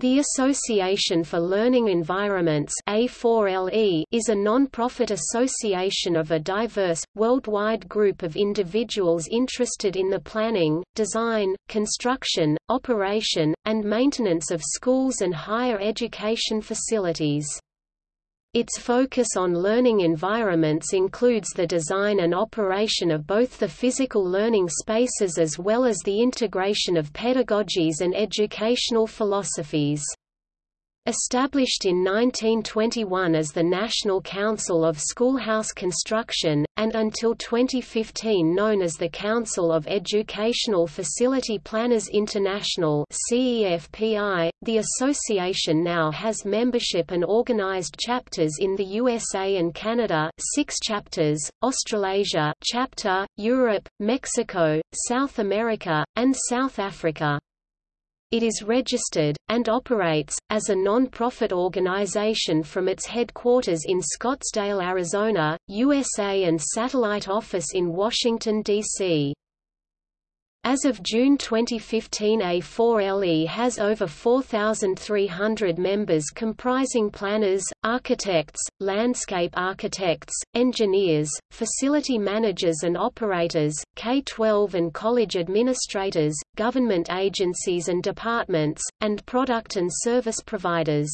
The Association for Learning Environments A4LE is a non-profit association of a diverse, worldwide group of individuals interested in the planning, design, construction, operation, and maintenance of schools and higher education facilities. Its focus on learning environments includes the design and operation of both the physical learning spaces as well as the integration of pedagogies and educational philosophies. Established in 1921 as the National Council of Schoolhouse Construction, and until 2015 known as the Council of Educational Facility Planners International the association now has membership and organized chapters in the USA and Canada six chapters, Australasia chapter, Europe, Mexico, South America, and South Africa. It is registered, and operates, as a non-profit organization from its headquarters in Scottsdale, Arizona, USA and satellite office in Washington, D.C. As of June 2015 A4LE has over 4,300 members comprising planners, architects, landscape architects, engineers, facility managers and operators, K-12 and college administrators, government agencies and departments, and product and service providers.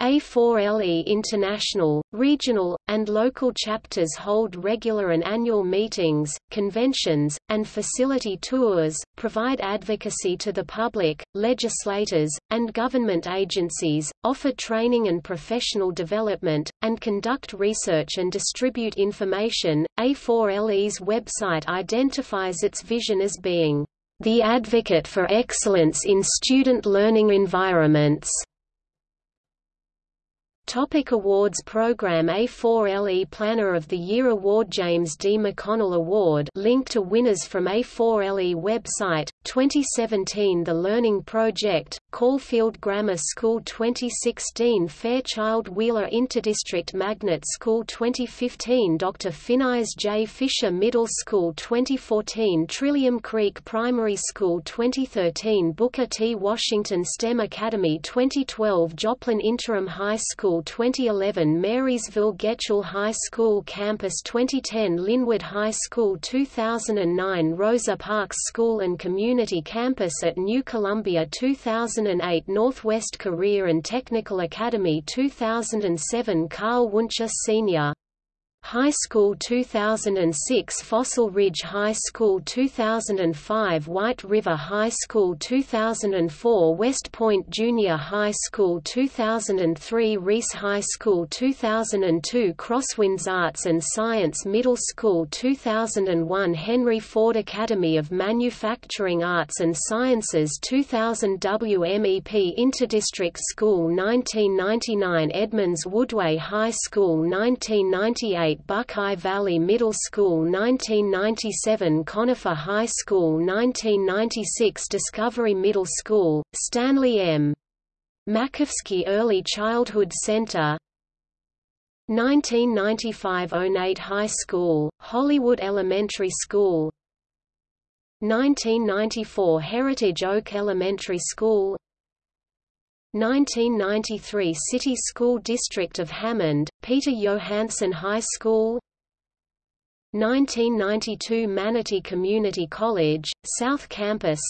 A4LE International, regional, and local chapters hold regular and annual meetings, conventions, and facility tours, provide advocacy to the public, legislators, and government agencies, offer training and professional development, and conduct research and distribute information. A4LE's website identifies its vision as being the advocate for excellence in student learning environments. Topic awards program A4LE Planner of the Year Award James D. McConnell Award link to winners from A4LE website, 2017 The Learning Project, Caulfield Grammar School 2016 Fairchild Wheeler Interdistrict Magnet School 2015 Dr. Phineas J. Fisher Middle School 2014 Trillium Creek Primary School 2013 Booker T. Washington STEM Academy 2012 Joplin Interim High School 2011 Marysville Getchell High School Campus 2010 Linwood High School 2009 Rosa Parks School and Community Campus at New Columbia 2008 Northwest Career and Technical Academy 2007 Carl Wunsche Sr. High School 2006 Fossil Ridge High School 2005 White River High School 2004 West Point Junior High School 2003 Reese High School 2002 Crosswinds Arts and Science Middle School 2001 Henry Ford Academy of Manufacturing Arts and Sciences 2000 WMEP Interdistrict School 1999 Edmonds Woodway High School 1998 Buckeye Valley Middle School 1997 Conifer High School 1996 Discovery Middle School, Stanley M. Makowski Early Childhood Center 1995 Onate High School, Hollywood Elementary School 1994 Heritage Oak Elementary School 1993 City School District of Hammond, Peter Johansen High School 1992 Manatee Community College, South Campus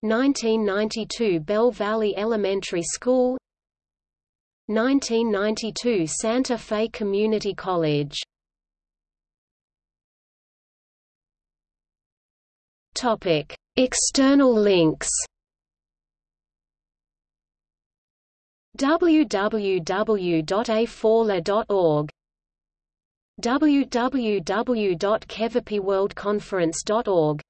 1992 Bell Valley Elementary School 1992 Santa Fe Community College. External links www.a4le.org www.cefpiworldconference.org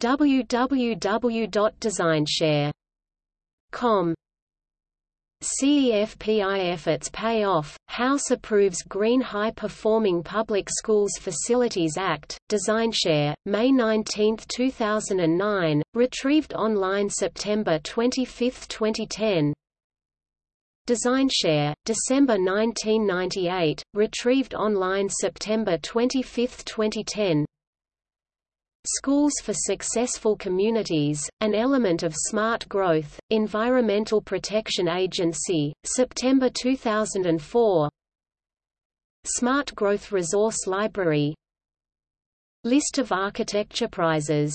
www.designshare.com CEFPI efforts pay off, House approves Green High Performing Public Schools Facilities Act, DesignShare, May 19, 2009, retrieved online September 25, 2010 DesignShare, December 1998, retrieved online September 25, 2010 Schools for Successful Communities, an element of smart growth, Environmental Protection Agency, September 2004 Smart Growth Resource Library. List of architecture prizes